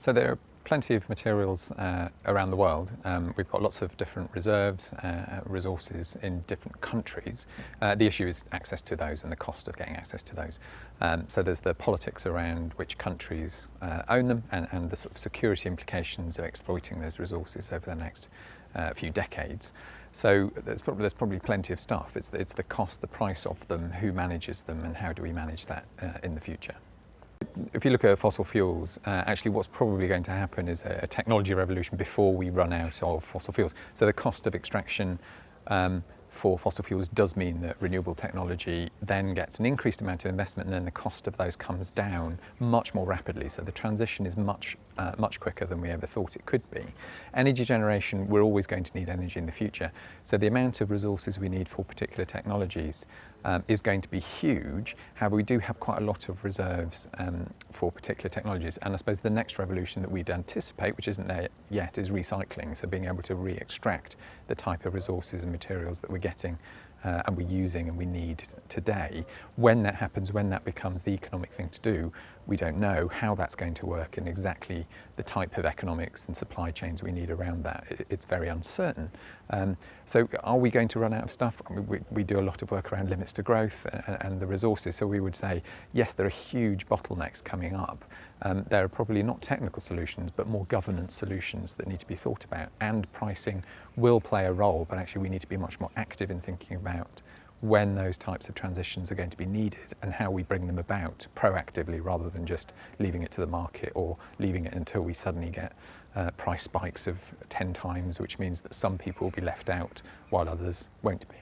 So there are plenty of materials uh, around the world. Um, we've got lots of different reserves, uh, resources in different countries. Uh, the issue is access to those and the cost of getting access to those. Um, so there's the politics around which countries uh, own them and, and, the sort of security implications of exploiting those resources over the next uh, few decades. So there's probably, there's probably plenty of stuff. It's, it's the cost, the price of them, who manages them and how do we manage that uh, in the future. If you look at fossil fuels, uh, actually what's probably going to happen is a, a, technology revolution before we run out of fossil fuels. So the cost of extraction um, for fossil fuels does mean that renewable technology then gets an increased amount of investment and then the cost of those comes down much more rapidly. So the transition is much, uh, much quicker than we ever thought it could be. Energy generation, we're always going to need energy in the future. So the amount of resources we need for particular technologies um, is going to be huge. However, we do have quite a lot of reserves um, for particular technologies. And I suppose the next revolution that we'd anticipate, which isn't there yet, is recycling. So being able to re-extract the type of resources and materials that we're getting uh, and we're using and we need today. When that happens, when that becomes the economic thing to do, we don't know how that's going to work and exactly the type of economics and supply chains we need around that. It's very uncertain. Um, so are we going to run out of stuff? I mean, we, we, do a lot of work around limits to growth and, and, the resources. So we would say, yes, there are huge bottlenecks coming up. Um, there are probably not technical solutions, but more governance solutions that need to be thought about. And pricing will play a role, but actually we need to be much more active in thinking about when those types of transitions are going to be needed and how we bring them about proactively rather than just leaving it to the market or leaving it until we suddenly get uh, price spikes of 10 times, which means that some people will be left out while others won't be.